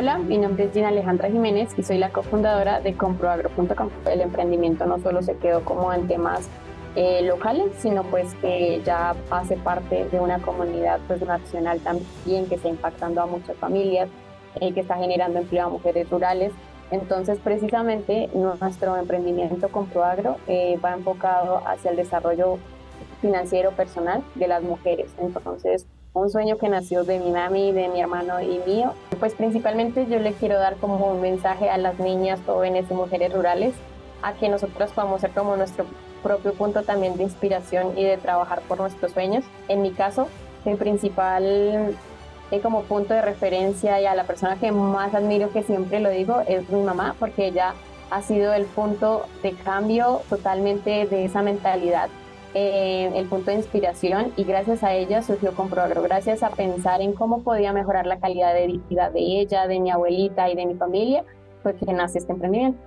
Hola, mi nombre es Gina Alejandra Jiménez y soy la cofundadora de comproagro.com. El emprendimiento no solo se quedó como en temas eh, locales, sino pues que ya hace parte de una comunidad pues nacional también que está impactando a muchas familias, eh, que está generando empleo a mujeres rurales. Entonces, precisamente, nuestro emprendimiento Comproagro eh, va enfocado hacia el desarrollo financiero personal de las mujeres. Entonces, un sueño que nació de mi mami, de mi hermano y mío. Pues principalmente yo le quiero dar como un mensaje a las niñas, jóvenes y mujeres rurales a que nosotros podamos ser como nuestro propio punto también de inspiración y de trabajar por nuestros sueños. En mi caso, mi principal eh, como punto de referencia y a la persona que más admiro, que siempre lo digo, es mi mamá, porque ella ha sido el punto de cambio totalmente de esa mentalidad eh, el punto de inspiración y gracias a ella surgió Comproagro, gracias a pensar en cómo podía mejorar la calidad de vida de ella, de mi abuelita y de mi familia, fue que nace este emprendimiento.